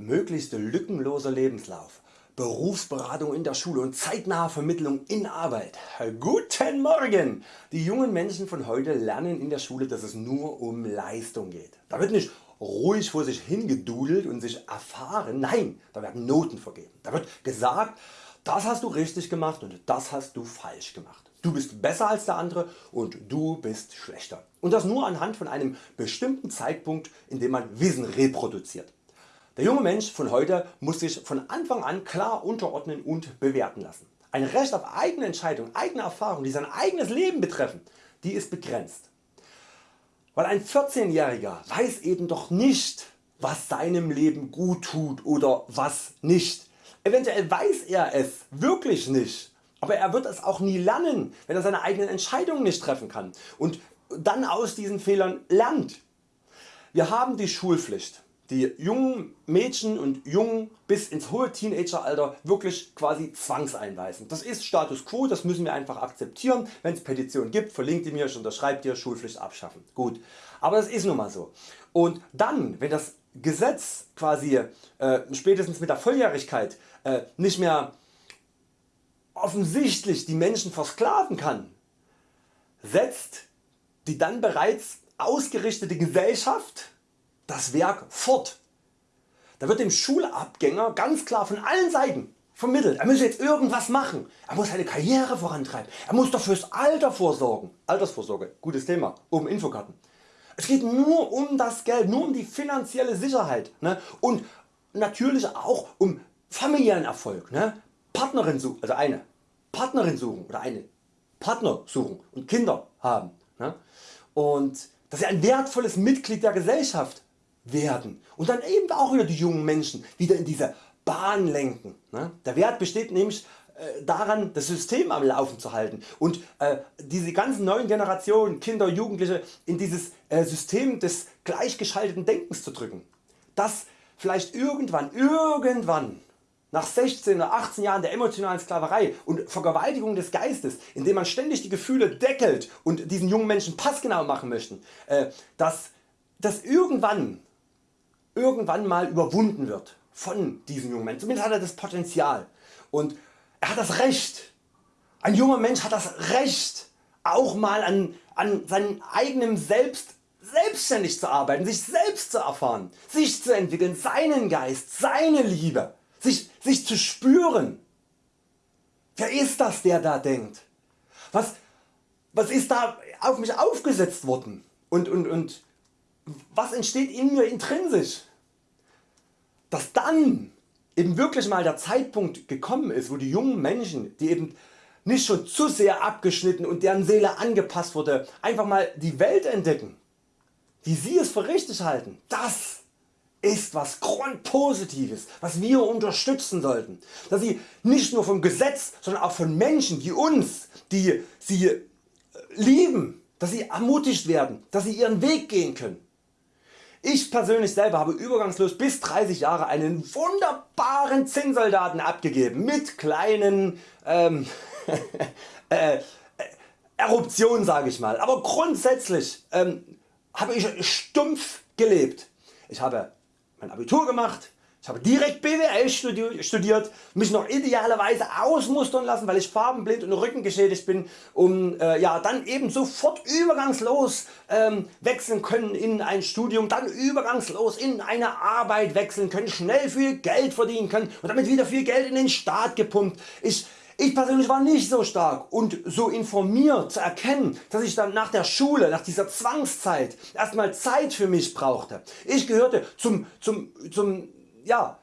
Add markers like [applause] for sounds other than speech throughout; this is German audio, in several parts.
möglichst lückenloser Lebenslauf, Berufsberatung in der Schule und zeitnahe Vermittlung in Arbeit. Guten Morgen! Die jungen Menschen von heute lernen in der Schule dass es nur um Leistung geht. Da wird nicht ruhig vor sich hingedudelt und sich erfahren, nein, da werden Noten vergeben. Da wird gesagt, das hast du richtig gemacht und das hast du falsch gemacht. Du bist besser als der andere und du bist schlechter. Und das nur anhand von einem bestimmten Zeitpunkt in dem man Wissen reproduziert. Der junge Mensch von heute muss sich von Anfang an klar unterordnen und bewerten lassen. Ein Recht auf eigene Entscheidung, eigene Erfahrungen die sein eigenes Leben betreffen, die ist begrenzt. Weil ein 14-Jähriger weiß eben doch nicht was seinem Leben gut tut oder was nicht. Eventuell weiß er es wirklich nicht aber er wird es auch nie lernen, wenn er seine eigenen Entscheidungen nicht treffen kann und dann aus diesen Fehlern lernt. Wir haben die Schulpflicht, die jungen Mädchen und Jungen bis ins hohe Teenageralter wirklich quasi zwangseinweisen. Das ist Status Quo, das müssen wir einfach akzeptieren. Wenn es Petitionen gibt, verlinkt ihr mir, ich unterschreibt ihr Schulpflicht abschaffen. Gut, aber das ist nun mal so. Und dann, wenn das Gesetz quasi äh, spätestens mit der Volljährigkeit äh, nicht mehr offensichtlich die Menschen versklaven kann, setzt die dann bereits ausgerichtete Gesellschaft das Werk fort. Da wird dem Schulabgänger ganz klar von allen Seiten vermittelt, er müsse jetzt irgendwas machen, er muss seine Karriere vorantreiben, er muss doch fürs Alter vorsorgen. Altersvorsorge, gutes Thema, oben Infokarten. Es geht nur um das Geld, nur um die finanzielle Sicherheit ne? und natürlich auch um familiären Erfolg. Ne? Partnerin suchen, also eine Partnerin suchen oder einen Partner suchen und Kinder haben ne? und dass sie ein wertvolles Mitglied der Gesellschaft werden und dann eben auch wieder die jungen Menschen wieder in diese Bahn lenken. Ne? Der Wert besteht nämlich äh, daran das System am Laufen zu halten und äh, diese ganzen neuen Generationen Kinder, Jugendliche in dieses äh, System des gleichgeschalteten Denkens zu drücken. Das vielleicht irgendwann, irgendwann nach 16 oder 18 Jahren der emotionalen Sklaverei und Vergewaltigung des Geistes, indem man ständig die Gefühle deckelt und diesen jungen Menschen passgenau machen möchten, äh, dass das irgendwann, irgendwann mal überwunden wird von diesem jungen Menschen. Zumindest hat er das Potenzial und er hat das Recht. Ein junger Mensch hat das Recht auch mal an, an seinem eigenen Selbst selbstständig zu arbeiten, sich selbst zu erfahren, sich zu entwickeln, seinen Geist, seine Liebe sich, sich zu spüren. Wer ist das der da denkt? Was, was ist da auf mich aufgesetzt worden? Und, und, und was entsteht in mir intrinsisch? Dass dann eben wirklich mal der Zeitpunkt gekommen ist wo die jungen Menschen die eben nicht schon zu sehr abgeschnitten und deren Seele angepasst wurde einfach mal die Welt entdecken wie sie es für richtig halten. Das ist was Grundpositives, was wir unterstützen sollten, dass sie nicht nur vom Gesetz, sondern auch von Menschen wie uns, die sie äh, lieben, dass sie ermutigt werden, dass sie ihren Weg gehen können. Ich persönlich selber habe übergangslos bis 30 Jahre einen wunderbaren Zinnsoldaten abgegeben mit kleinen ähm, [laughs] äh, äh, Eruptionen sage ich mal, aber grundsätzlich ähm, habe ich stumpf gelebt. Ich habe mein Abitur gemacht, ich habe direkt BWL studiert, mich noch idealerweise ausmustern lassen, weil ich farbenblind und rückengeschädigt bin, um äh, ja, dann eben sofort übergangslos ähm, wechseln können in ein Studium, dann übergangslos in eine Arbeit wechseln können, schnell viel Geld verdienen können und damit wieder viel Geld in den Staat gepumpt. Ich ich persönlich war nicht so stark und so informiert zu erkennen, dass ich dann nach der Schule, nach dieser Zwangszeit erstmal Zeit für mich brauchte. Ich gehörte zum, zum, zum, ja,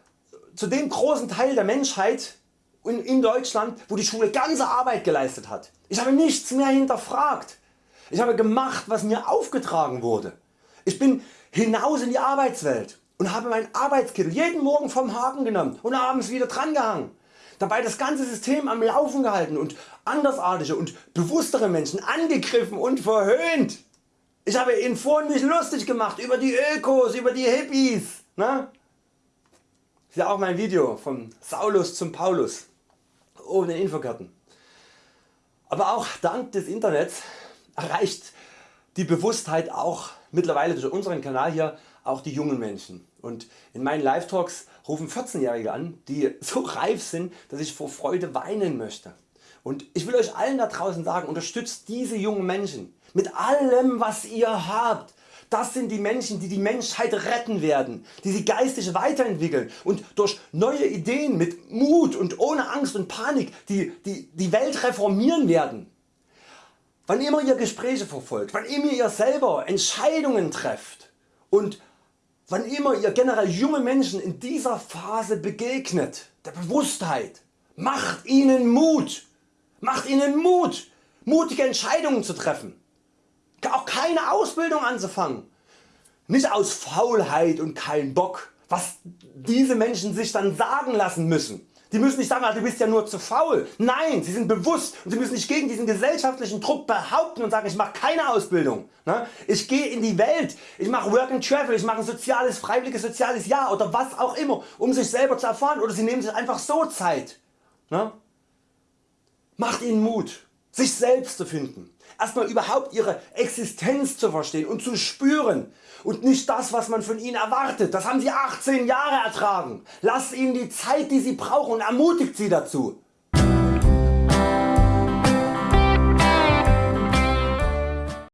zu dem großen Teil der Menschheit in, Deutschland, wo die Schule ganze Arbeit geleistet hat. Ich habe nichts mehr hinterfragt. Ich habe gemacht, was mir aufgetragen wurde. Ich bin hinaus in die Arbeitswelt und habe meinen Arbeitskittel jeden Morgen vom Haken genommen und abends wieder dran gehangen dabei das ganze System am Laufen gehalten und andersartige und bewusstere Menschen angegriffen und verhöhnt. Ich habe ihn vorhin mich lustig gemacht über die Ökos, über die Hippies. Ne? Ist ja auch mein Video vom Saulus zum Paulus den Infokarten. Aber auch dank des Internets erreicht die Bewusstheit auch mittlerweile durch unseren Kanal hier auch die jungen Menschen und in meinen Live Talks rufen 14-Jährige an, die so [laughs] reif sind, dass ich vor Freude weinen möchte. Und ich will Euch allen da draußen sagen, unterstützt diese jungen Menschen mit allem was ihr habt. Das sind die Menschen die die Menschheit retten werden, die sie geistig weiterentwickeln. Und durch neue Ideen mit Mut und ohne Angst und Panik die, die, die Welt reformieren werden. Wann immer ihr Gespräche verfolgt, wann immer ihr selber Entscheidungen trefft und wann immer ihr generell junge Menschen in dieser Phase begegnet, der Bewusstheit, macht ihnen Mut, macht ihnen Mut, mutige Entscheidungen zu treffen, auch keine Ausbildung anzufangen, nicht aus Faulheit und kein Bock, was diese Menschen sich dann sagen lassen müssen. Die müssen nicht sagen, ah, du bist ja nur zu faul. Nein, sie sind bewusst und sie müssen nicht gegen diesen gesellschaftlichen Druck behaupten und sagen, ich mache keine Ausbildung. Ne? Ich gehe in die Welt, ich mache Work and Travel, ich mache ein soziales, freiwilliges soziales Jahr oder was auch immer, um sich selber zu erfahren oder sie nehmen sich einfach so Zeit. Ne? Macht ihnen Mut, sich selbst zu finden. Erstmal überhaupt ihre Existenz zu verstehen und zu spüren und nicht das was man von ihnen erwartet. Das haben sie 18 Jahre ertragen. Lasst ihnen die Zeit die sie brauchen und ermutigt sie dazu.